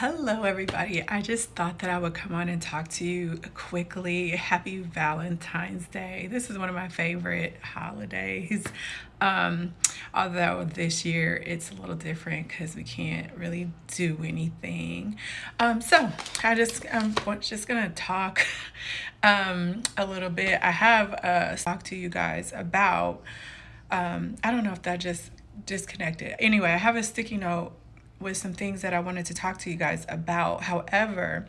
Hello, everybody. I just thought that I would come on and talk to you quickly. Happy Valentine's Day. This is one of my favorite holidays. Um, although this year it's a little different because we can't really do anything. Um, so I just I'm just gonna talk um, a little bit. I have a talk to you guys about. Um, I don't know if that just disconnected. Anyway, I have a sticky note with some things that I wanted to talk to you guys about. However,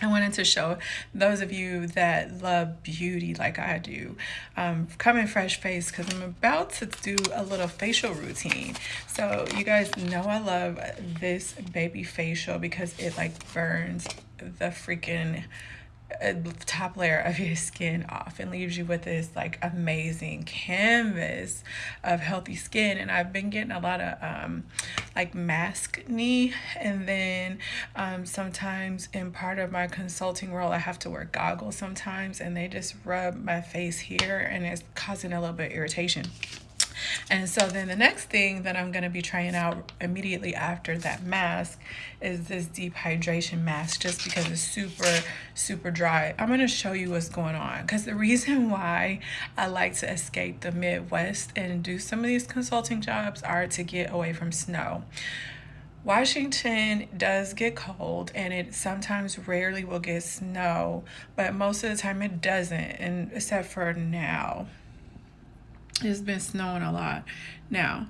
I wanted to show those of you that love beauty like I do, um, coming fresh face because I'm about to do a little facial routine. So you guys know I love this baby facial because it like burns the freaking top layer of your skin off and leaves you with this like amazing canvas of healthy skin. And I've been getting a lot of um like maskne. And then um sometimes in part of my consulting role I have to wear goggles sometimes. And they just rub my face here and it's causing a little bit irritation and so then the next thing that I'm going to be trying out immediately after that mask is this deep hydration mask just because it's super, super dry. I'm going to show you what's going on because the reason why I like to escape the Midwest and do some of these consulting jobs are to get away from snow. Washington does get cold and it sometimes rarely will get snow, but most of the time it doesn't, and except for now. It's been snowing a lot. Now,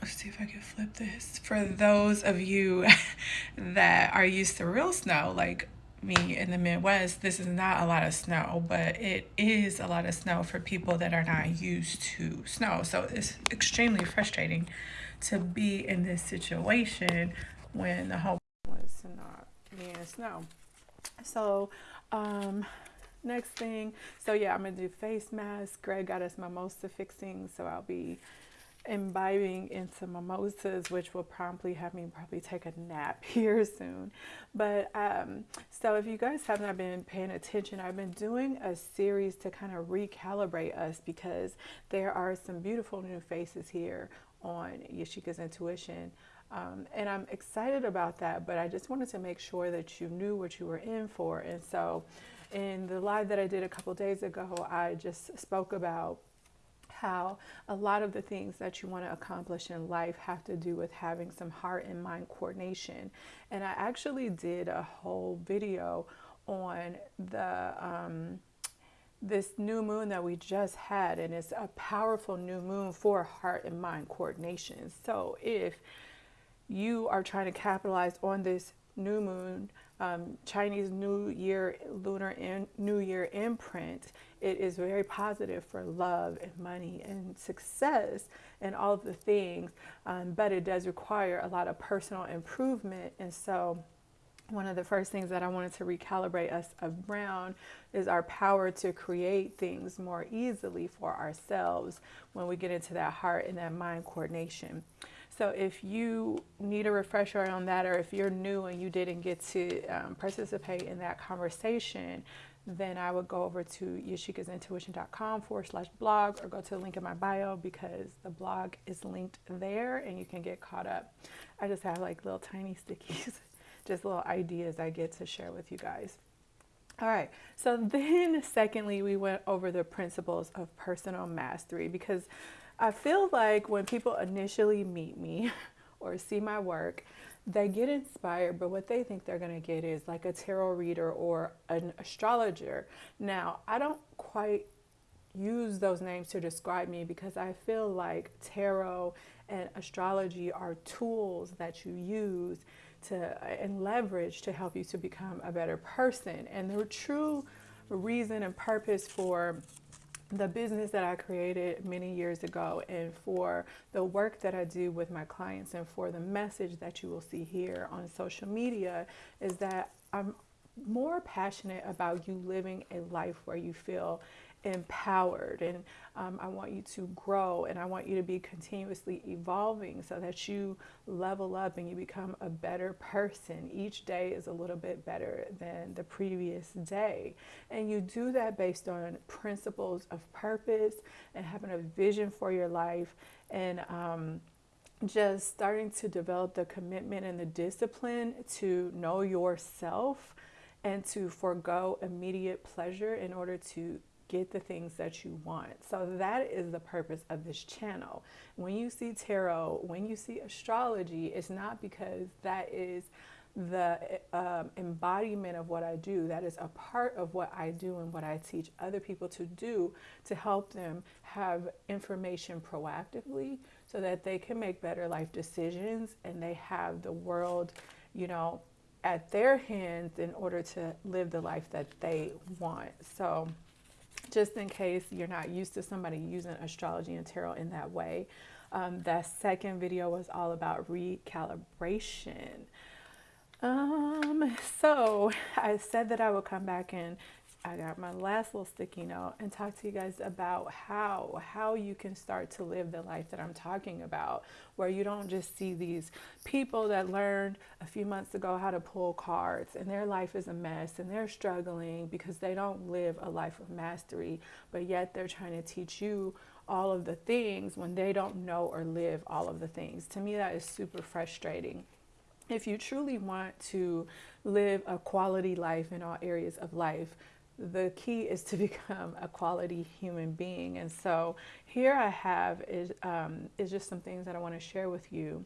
let's see if I can flip this. For those of you that are used to real snow, like me in the Midwest, this is not a lot of snow, but it is a lot of snow for people that are not used to snow. So it's extremely frustrating to be in this situation when the whole was not being snow. So, um, next thing. So yeah i'm gonna do face mask greg got us mimosa fixing so i'll be imbibing into mimosas which will promptly have me probably take a nap here soon. But um, so if you guys have not been paying attention i've been doing a series to kind of recalibrate us because there are some beautiful new faces here on yashika's intuition. Um, and i'm excited about that but i just wanted to make sure that you knew what you were in for. And so in the live that I did a couple days ago, I just spoke about how a lot of the things that you want to accomplish in life have to do with having some heart and mind coordination. And I actually did a whole video on the um, this new moon that we just had, and it's a powerful new moon for heart and mind coordination. So if you are trying to capitalize on this new moon um, Chinese New Year, Lunar in, New Year imprint, it is very positive for love and money and success and all of the things, um, but it does require a lot of personal improvement. And so, one of the first things that I wanted to recalibrate us around is our power to create things more easily for ourselves when we get into that heart and that mind coordination. So if you need a refresher on that, or if you're new and you didn't get to um, participate in that conversation, then I would go over to yashikasintuition.com forward slash blog or go to the link in my bio because the blog is linked there and you can get caught up. I just have like little tiny stickies, just little ideas I get to share with you guys. All right, so then secondly, we went over the principles of personal mastery because I feel like when people initially meet me or see my work, they get inspired, but what they think they're going to get is like a tarot reader or an astrologer. Now, I don't quite use those names to describe me because I feel like tarot and astrology are tools that you use to and leverage to help you to become a better person. And the true reason and purpose for the business that I created many years ago and for the work that I do with my clients and for the message that you will see here on social media is that I'm more passionate about you living a life where you feel empowered and um, I want you to grow and I want you to be continuously evolving so that you level up and you become a better person. Each day is a little bit better than the previous day. And you do that based on principles of purpose and having a vision for your life and um, just starting to develop the commitment and the discipline to know yourself and to forego immediate pleasure in order to get the things that you want. So that is the purpose of this channel. When you see tarot, when you see astrology, it's not because that is the um, embodiment of what I do. That is a part of what I do and what I teach other people to do to help them have information proactively so that they can make better life decisions and they have the world, you know, at their hands in order to live the life that they want. So, just in case you're not used to somebody using astrology and tarot in that way, um, that second video was all about recalibration. Um, so I said that I would come back and I got my last little sticky note and talk to you guys about how how you can start to live the life that I'm talking about where you don't just see these people that learned a few months ago how to pull cards and their life is a mess and they're struggling because they don't live a life of mastery but yet they're trying to teach you all of the things when they don't know or live all of the things. To me that is super frustrating if you truly want to live a quality life in all areas of life, the key is to become a quality human being. And so here I have is, um, is just some things that I want to share with you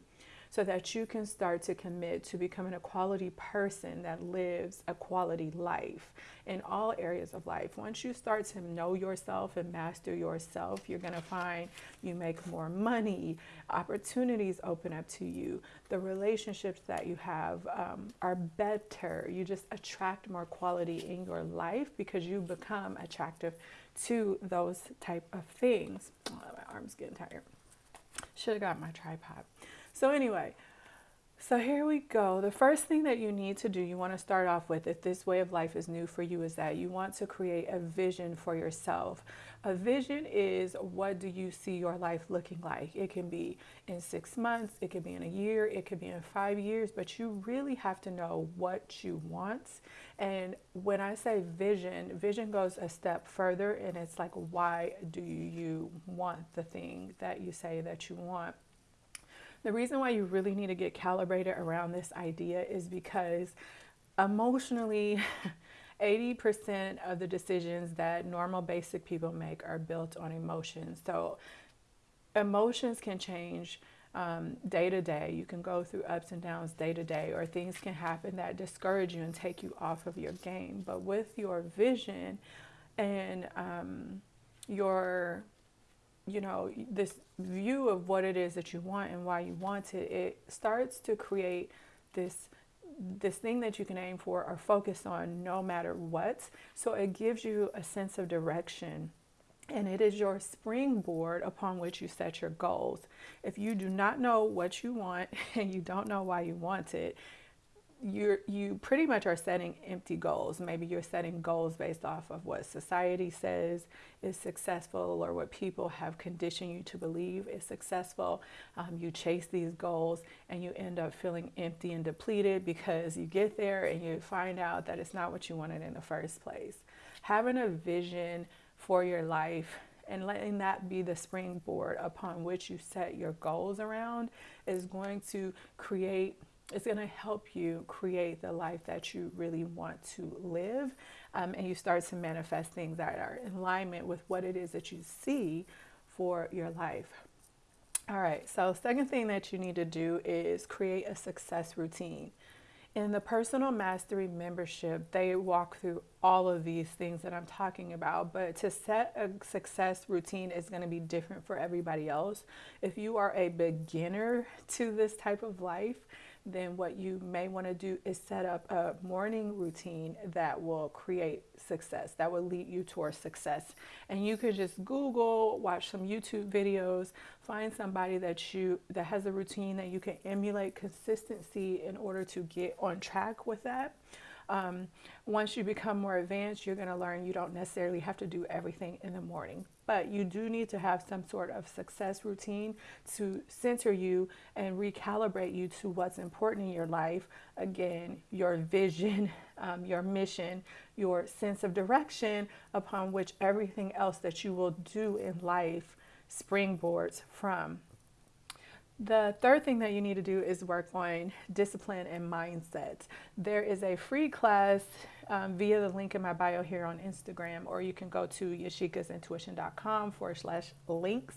so that you can start to commit to becoming a quality person that lives a quality life in all areas of life. Once you start to know yourself and master yourself, you're going to find you make more money, opportunities open up to you, the relationships that you have um, are better. You just attract more quality in your life because you become attractive to those type of things. Oh, my arm's getting tired. Should have got my tripod. So anyway, so here we go. The first thing that you need to do, you want to start off with, if this way of life is new for you, is that you want to create a vision for yourself. A vision is what do you see your life looking like? It can be in six months, it could be in a year, it could be in five years, but you really have to know what you want. And when I say vision, vision goes a step further and it's like, why do you want the thing that you say that you want? The reason why you really need to get calibrated around this idea is because emotionally, 80% of the decisions that normal basic people make are built on emotions. So emotions can change um, day to day. You can go through ups and downs day to day, or things can happen that discourage you and take you off of your game. But with your vision and um, your you know, this view of what it is that you want and why you want it, it starts to create this this thing that you can aim for or focus on no matter what. So it gives you a sense of direction and it is your springboard upon which you set your goals. If you do not know what you want and you don't know why you want it, you're you pretty much are setting empty goals. Maybe you're setting goals based off of what society says is successful or what people have conditioned you to believe is successful. Um, you chase these goals and you end up feeling empty and depleted because you get there and you find out that it's not what you wanted in the first place. Having a vision for your life and letting that be the springboard upon which you set your goals around is going to create it's going to help you create the life that you really want to live. Um, and you start to manifest things that are in alignment with what it is that you see for your life. All right, so second thing that you need to do is create a success routine. In the personal mastery membership, they walk through all of these things that I'm talking about, but to set a success routine is going to be different for everybody else. If you are a beginner to this type of life, then what you may want to do is set up a morning routine that will create success, that will lead you towards success. And you could just Google, watch some YouTube videos, find somebody that you that has a routine that you can emulate consistency in order to get on track with that. Um, once you become more advanced, you're going to learn you don't necessarily have to do everything in the morning, but you do need to have some sort of success routine to center you and recalibrate you to what's important in your life. Again, your vision, um, your mission, your sense of direction upon which everything else that you will do in life springboards from. The third thing that you need to do is work on discipline and mindset. There is a free class um, via the link in my bio here on Instagram, or you can go to yashikasintuition.com forward slash links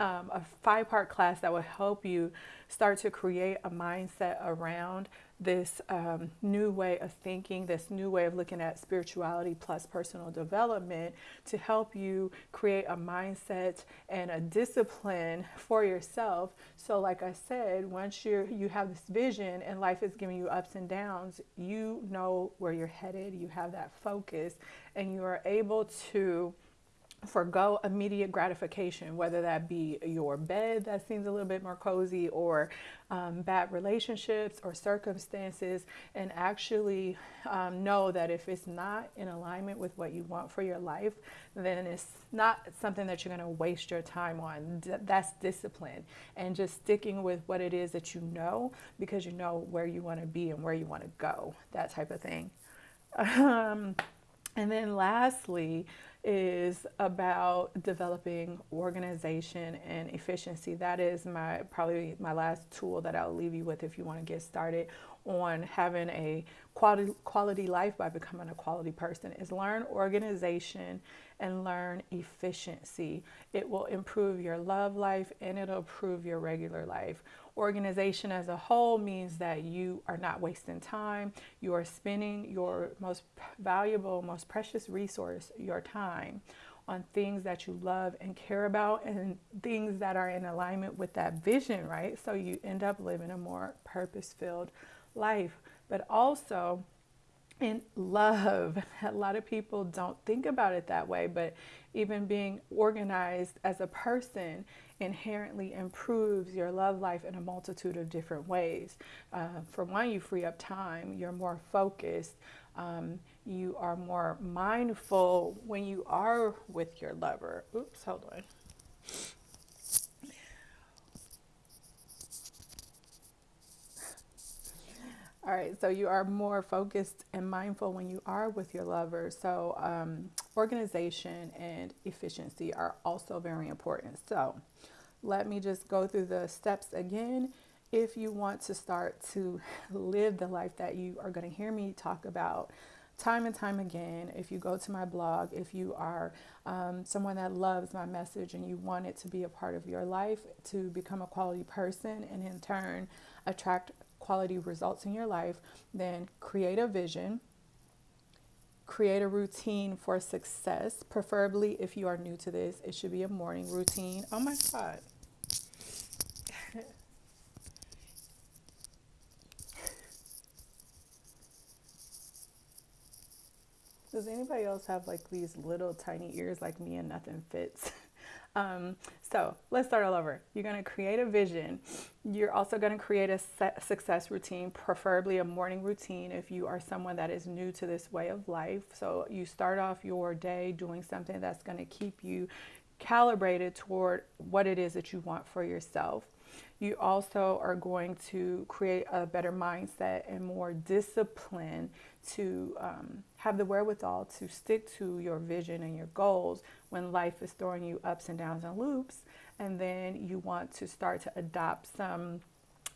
um, a five part class that will help you start to create a mindset around this um, new way of thinking, this new way of looking at spirituality plus personal development to help you create a mindset and a discipline for yourself. So, like I said, once you you have this vision and life is giving you ups and downs, you know where you're headed. You have that focus, and you are able to forego immediate gratification, whether that be your bed that seems a little bit more cozy, or um, bad relationships or circumstances, and actually um, know that if it's not in alignment with what you want for your life, then it's not something that you're going to waste your time on. That's discipline and just sticking with what it is that you know because you know where you want to be and where you want to go, that type of thing. Um, and then lastly, is about developing organization and efficiency. That is my probably my last tool that I'll leave you with if you want to get started on having a quality quality life by becoming a quality person is learn organization and learn efficiency. It will improve your love life and it'll improve your regular life. Organization as a whole means that you are not wasting time. You are spending your most valuable, most precious resource, your time, on things that you love and care about and things that are in alignment with that vision, right? So you end up living a more purpose filled life. But also, in love. A lot of people don't think about it that way, but even being organized as a person inherently improves your love life in a multitude of different ways. Uh, for one, you free up time, you're more focused, um, you are more mindful when you are with your lover. Oops, hold on. All right, so you are more focused and mindful when you are with your lover. So, um, organization and efficiency are also very important. So, let me just go through the steps again. If you want to start to live the life that you are going to hear me talk about time and time again, if you go to my blog, if you are um, someone that loves my message and you want it to be a part of your life to become a quality person and in turn attract quality results in your life, then create a vision. Create a routine for success. Preferably, if you are new to this, it should be a morning routine. Oh my God. Does anybody else have like these little tiny ears like me and nothing fits? Um, so let's start all over. You're going to create a vision. You're also going to create a success routine, preferably a morning routine if you are someone that is new to this way of life. So you start off your day doing something that's going to keep you calibrated toward what it is that you want for yourself. You also are going to create a better mindset and more discipline to um, have the wherewithal to stick to your vision and your goals when life is throwing you ups and downs and loops. And then you want to start to adopt some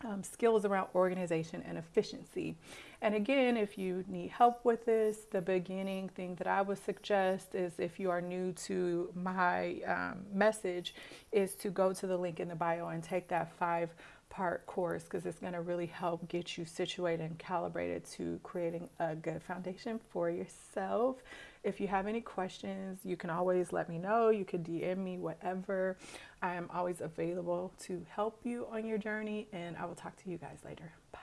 um, skills around organization and efficiency. And again, if you need help with this, the beginning thing that I would suggest is if you are new to my um, message, is to go to the link in the bio and take that five part course because it's going to really help get you situated and calibrated to creating a good foundation for yourself. If you have any questions, you can always let me know. You can DM me, whatever. I am always available to help you on your journey, and I will talk to you guys later. Bye.